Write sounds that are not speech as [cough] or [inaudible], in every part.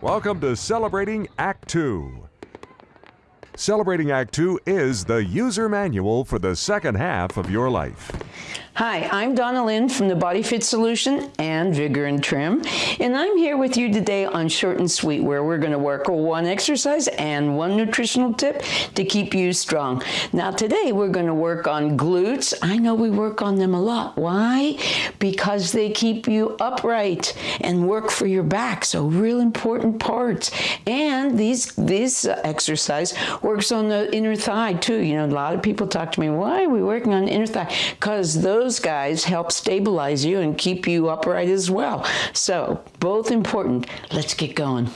Welcome to Celebrating Act 2. Celebrating Act 2 is the user manual for the second half of your life. Hi, I'm Donna Lynn from the Body Fit Solution and Vigor and Trim, and I'm here with you today on Short and Sweet, where we're going to work one exercise and one nutritional tip to keep you strong. Now, today we're going to work on glutes. I know we work on them a lot. Why? Because they keep you upright and work for your back. So, real important parts. And these this exercise works on the inner thigh too. You know, a lot of people talk to me, why are we working on the inner thigh? Because those those guys help stabilize you and keep you upright as well. So, both important. Let's get going.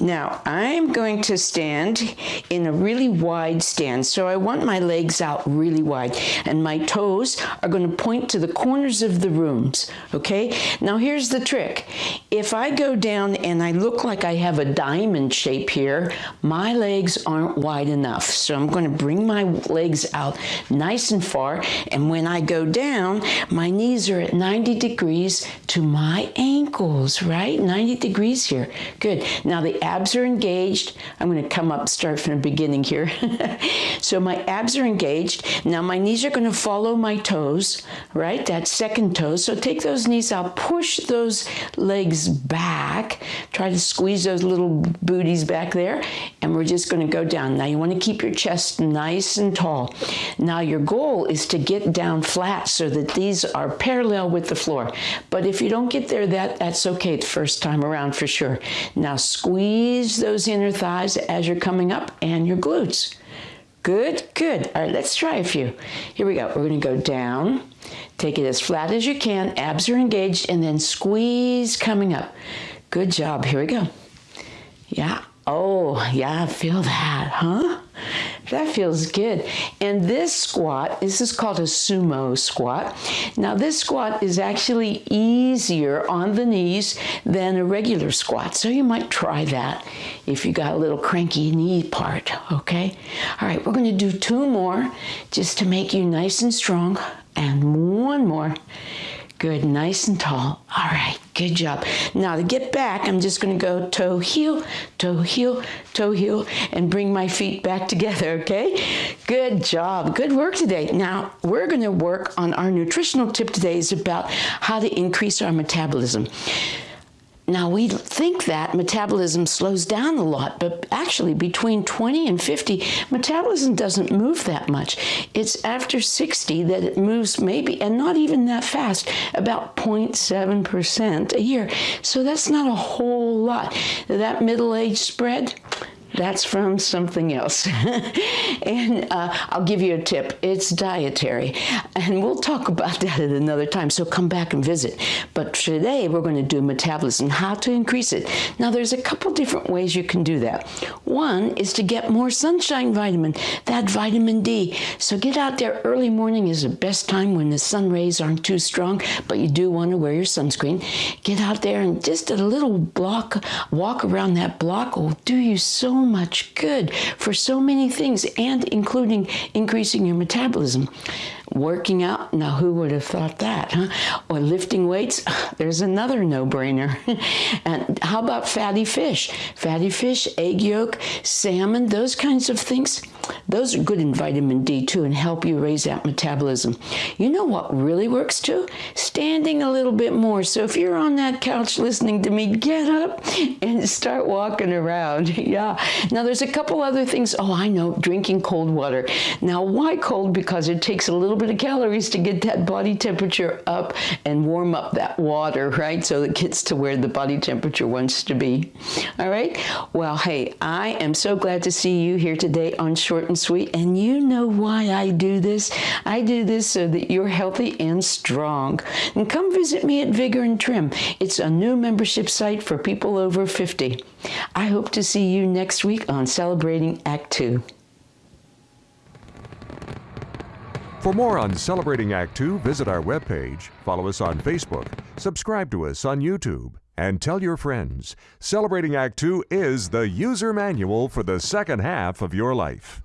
Now, I'm going to stand in a really wide stance. So I want my legs out really wide and my toes are going to point to the corners of the rooms. Okay? Now here's the trick. If I go down and I look like I have a diamond shape here, my legs aren't wide enough. So I'm going to bring my legs out nice and far. And when I go down, my knees are at 90 degrees to my ankles, right? 90 degrees here. Good. Now the abs are engaged. I'm going to come up, start from the beginning here. [laughs] so my abs are engaged. Now my knees are going to follow my toes, right? That second toe. So take those knees out, push those legs back. Try to squeeze those little booties back there. And we're just going to go down. Now you want to keep your chest nice and tall. Now your goal is to get down flat so that these are parallel with the floor. But if you don't get there, that, that's okay the first time around for sure. Now squeeze Squeeze those inner thighs as you're coming up and your glutes. Good, good. All right, let's try a few. Here we go. We're going to go down. Take it as flat as you can. Abs are engaged and then squeeze coming up. Good job. Here we go. Yeah. Oh, yeah, feel that, huh? That feels good. And this squat, this is called a sumo squat. Now this squat is actually easier on the knees than a regular squat. So you might try that if you got a little cranky knee part, okay? All right, we're gonna do two more just to make you nice and strong. And one more. Good, nice and tall. All right, good job. Now to get back, I'm just gonna go toe, heel, toe, heel, toe, heel, and bring my feet back together, okay? Good job, good work today. Now, we're gonna work on our nutritional tip today is about how to increase our metabolism. Now, we think that metabolism slows down a lot, but actually, between 20 and 50, metabolism doesn't move that much. It's after 60 that it moves maybe, and not even that fast, about 0.7% a year. So that's not a whole lot. That middle age spread, that's from something else. [laughs] and uh, I'll give you a tip. It's dietary. And we'll talk about [laughs] that at another time, so come back and visit. But today we're going to do metabolism, how to increase it. Now there's a couple different ways you can do that. One is to get more sunshine vitamin, that vitamin D. So get out there early morning is the best time when the sun rays aren't too strong, but you do want to wear your sunscreen. Get out there and just a little block, walk around that block will do you so much good for so many things and including increasing your metabolism. Working out, now who would have thought that, huh? Or lifting weights, [sighs] there's another no-brainer. [laughs] and how about fatty fish? Fatty fish, egg yolk, salmon, those kinds of things, those are good in vitamin D too and help you raise that metabolism. You know what really works too? Standing a little bit more. So if you're on that couch listening to me, get up and start walking around. [laughs] yeah. Now there's a couple other things. Oh, I know, drinking cold water. Now why cold? Because it takes a little bit of calories to get that body temperature up and warm up that water, right? So it gets to where the body temperature wants to be. All right? Well, hey, I am so glad to see you here today on Short and Sweet. And you know why I do this. I do this so that you're healthy and strong. And come visit me at Vigor and Trim. It's a new membership site for people over 50. I hope to see you next week on Celebrating Act 2. For more on Celebrating Act 2, visit our webpage, follow us on Facebook, subscribe to us on YouTube, and tell your friends. Celebrating Act 2 is the user manual for the second half of your life.